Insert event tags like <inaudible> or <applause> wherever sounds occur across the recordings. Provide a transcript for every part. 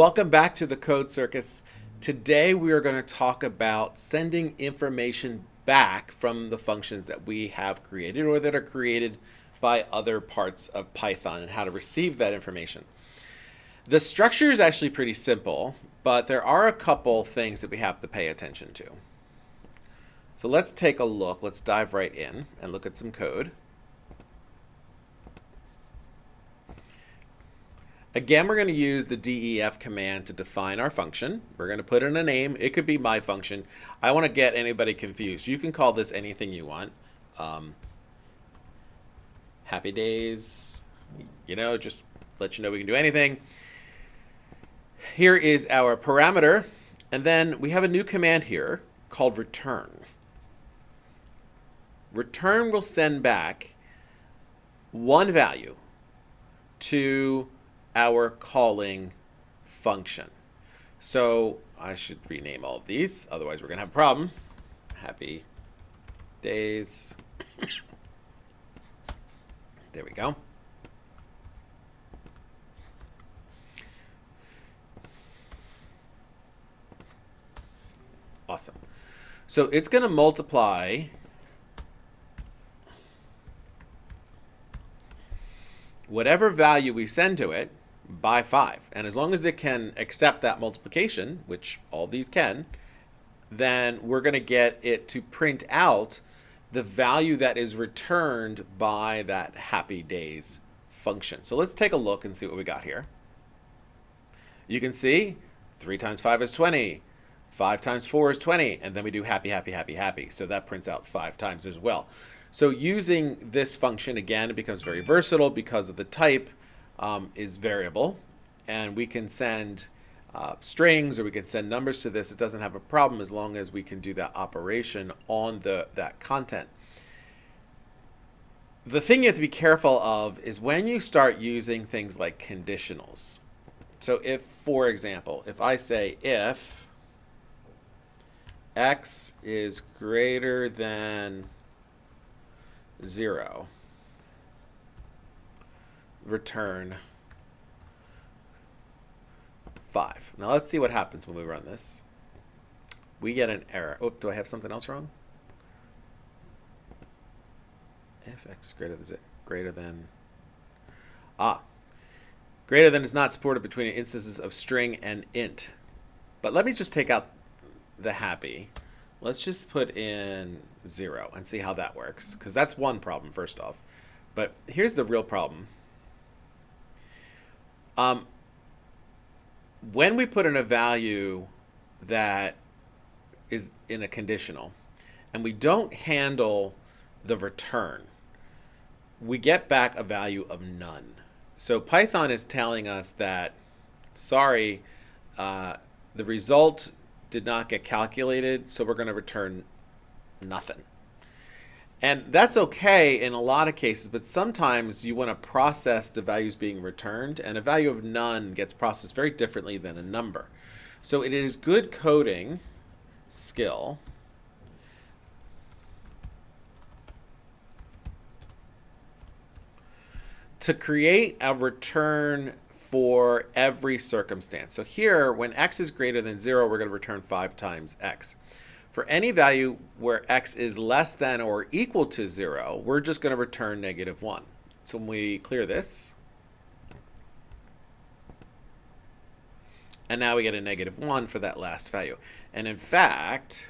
Welcome back to the Code Circus. Today we are going to talk about sending information back from the functions that we have created or that are created by other parts of Python and how to receive that information. The structure is actually pretty simple, but there are a couple things that we have to pay attention to. So let's take a look. Let's dive right in and look at some code. Again, we're going to use the def command to define our function. We're going to put in a name. It could be my function. I want to get anybody confused. You can call this anything you want. Um, happy days, you know, just let you know we can do anything. Here is our parameter. And then we have a new command here called return. Return will send back one value to our calling function. So I should rename all of these, otherwise we're going to have a problem. Happy days. <coughs> there we go. Awesome. So it's going to multiply whatever value we send to it by 5. And as long as it can accept that multiplication, which all these can, then we're going to get it to print out the value that is returned by that happy days function. So let's take a look and see what we got here. You can see 3 times 5 is 20. 5 times 4 is 20. And then we do happy, happy, happy, happy. So that prints out 5 times as well. So using this function, again, it becomes very versatile because of the type um, is variable. And we can send uh, strings or we can send numbers to this. It doesn't have a problem as long as we can do that operation on the that content. The thing you have to be careful of is when you start using things like conditionals. So if, for example, if I say if x is greater than 0, return 5. Now let's see what happens when we run this. We get an error. Oh, do I have something else wrong? If x greater than greater than ah greater than is not supported between instances of string and int. But let me just take out the happy. Let's just put in 0 and see how that works because that's one problem first off. But here's the real problem. Um, when we put in a value that is in a conditional and we don't handle the return, we get back a value of none. So Python is telling us that, sorry, uh, the result did not get calculated, so we're going to return nothing. And that's okay in a lot of cases, but sometimes you want to process the values being returned, and a value of none gets processed very differently than a number. So it is good coding skill to create a return for every circumstance. So here, when x is greater than 0, we're going to return 5 times x. For any value where x is less than or equal to 0, we're just going to return negative 1. So when we clear this, and now we get a negative 1 for that last value. And in fact,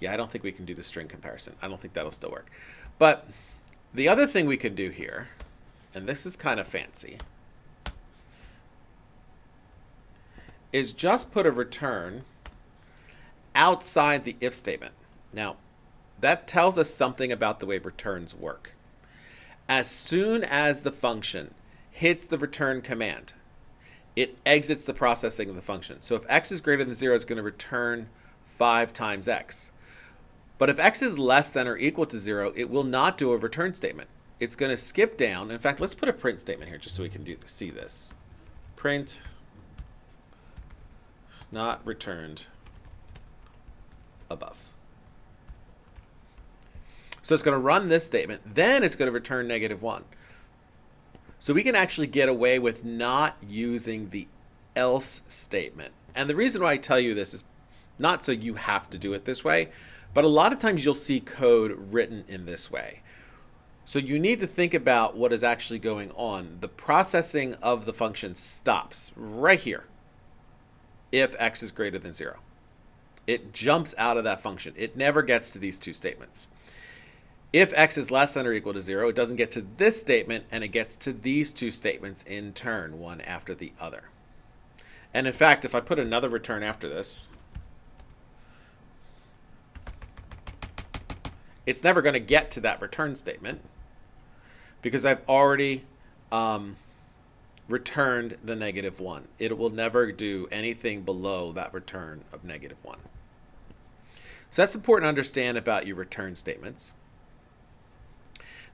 yeah, I don't think we can do the string comparison. I don't think that'll still work. But the other thing we could do here, and this is kind of fancy, is just put a return outside the if statement. Now, that tells us something about the way returns work. As soon as the function hits the return command, it exits the processing of the function. So if x is greater than 0, it's going to return 5 times x. But if x is less than or equal to 0, it will not do a return statement. It's going to skip down. In fact, let's put a print statement here just so we can do, see this. Print not returned above. So it's going to run this statement. Then it's going to return negative 1. So we can actually get away with not using the else statement. And the reason why I tell you this is not so you have to do it this way, but a lot of times you'll see code written in this way. So you need to think about what is actually going on. The processing of the function stops right here if x is greater than 0. It jumps out of that function. It never gets to these two statements. If x is less than or equal to 0, it doesn't get to this statement, and it gets to these two statements in turn, one after the other. And in fact, if I put another return after this, it's never going to get to that return statement because I've already um, returned the negative 1. It will never do anything below that return of negative 1. So that's important to understand about your return statements.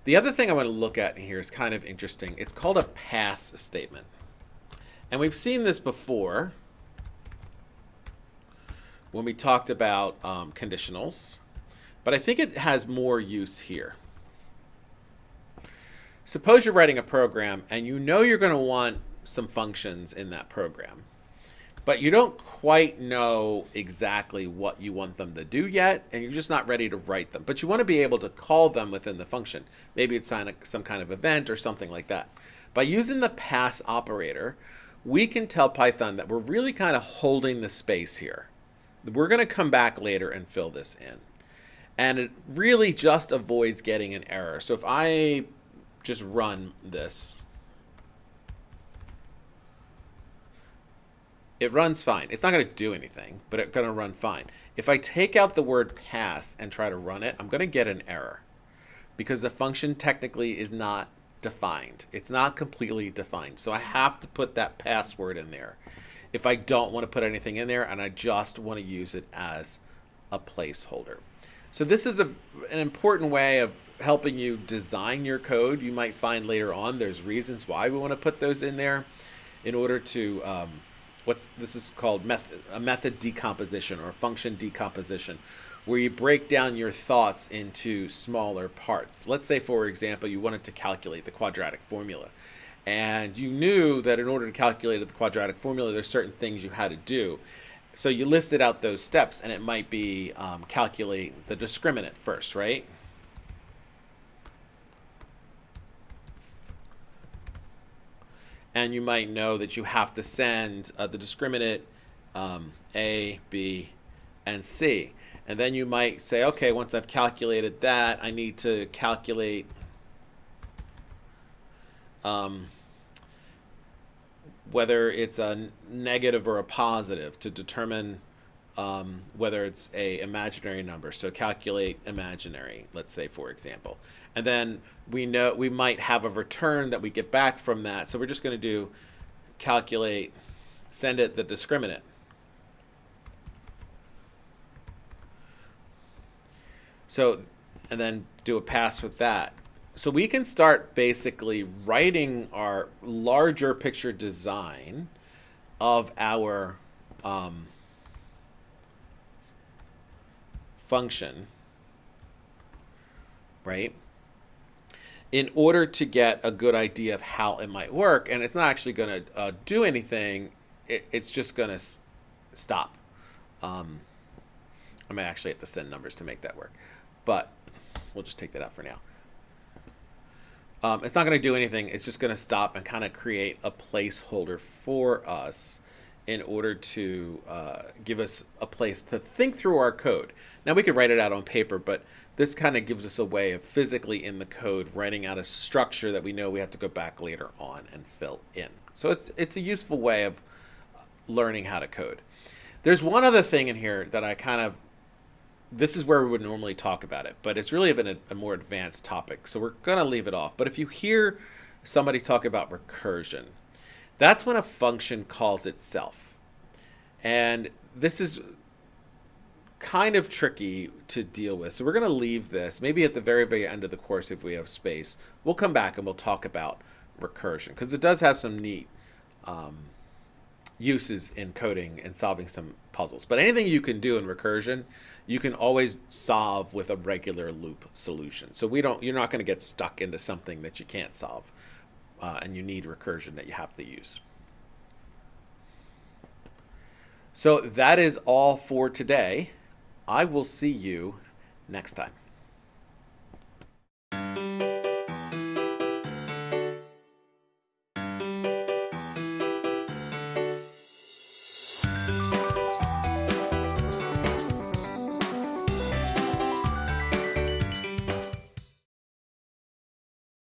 The other thing I want to look at here is kind of interesting. It's called a pass statement. And we've seen this before when we talked about um, conditionals, but I think it has more use here. Suppose you're writing a program and you know you're going to want some functions in that program but you don't quite know exactly what you want them to do yet, and you're just not ready to write them. But you want to be able to call them within the function. Maybe it's some kind of event or something like that. By using the pass operator, we can tell Python that we're really kind of holding the space here. We're going to come back later and fill this in. And it really just avoids getting an error. So if I just run this, it runs fine. It's not going to do anything, but it's going to run fine. If I take out the word pass and try to run it, I'm going to get an error because the function technically is not defined. It's not completely defined. So I have to put that password in there if I don't want to put anything in there and I just want to use it as a placeholder. So this is a, an important way of helping you design your code. You might find later on there's reasons why we want to put those in there in order to um, what's this is called method a method decomposition or function decomposition where you break down your thoughts into smaller parts. Let's say, for example, you wanted to calculate the quadratic formula. And you knew that in order to calculate the quadratic formula, there's certain things you had to do. So you listed out those steps, and it might be um, calculate the discriminant first, right? And you might know that you have to send uh, the discriminant um, A, B, and C. And then you might say, okay, once I've calculated that, I need to calculate um, whether it's a negative or a positive to determine um, whether it's a imaginary number. So calculate imaginary, let's say, for example. And then we know we might have a return that we get back from that. So we're just going to do calculate, send it the discriminant. So, and then do a pass with that. So we can start basically writing our larger picture design of our um, function, right? In order to get a good idea of how it might work, and it's not actually going to uh, do anything, it, it's just going to stop. Um, I might actually have to send numbers to make that work, but we'll just take that out for now. Um, it's not going to do anything. It's just going to stop and kind of create a placeholder for us in order to uh, give us a place to think through our code. Now we could write it out on paper, but this kind of gives us a way of physically in the code writing out a structure that we know we have to go back later on and fill in. So it's it's a useful way of learning how to code. There's one other thing in here that I kind of this is where we would normally talk about it, but it's really a, a more advanced topic, so we're gonna leave it off. But if you hear somebody talk about recursion, that's when a function calls itself. And this is kind of tricky to deal with. So we're going to leave this. Maybe at the very, very end of the course, if we have space, we'll come back and we'll talk about recursion because it does have some neat um, uses in coding and solving some puzzles. But anything you can do in recursion, you can always solve with a regular loop solution. So we don't, you're not going to get stuck into something that you can't solve uh, and you need recursion that you have to use. So that is all for today. I will see you next time.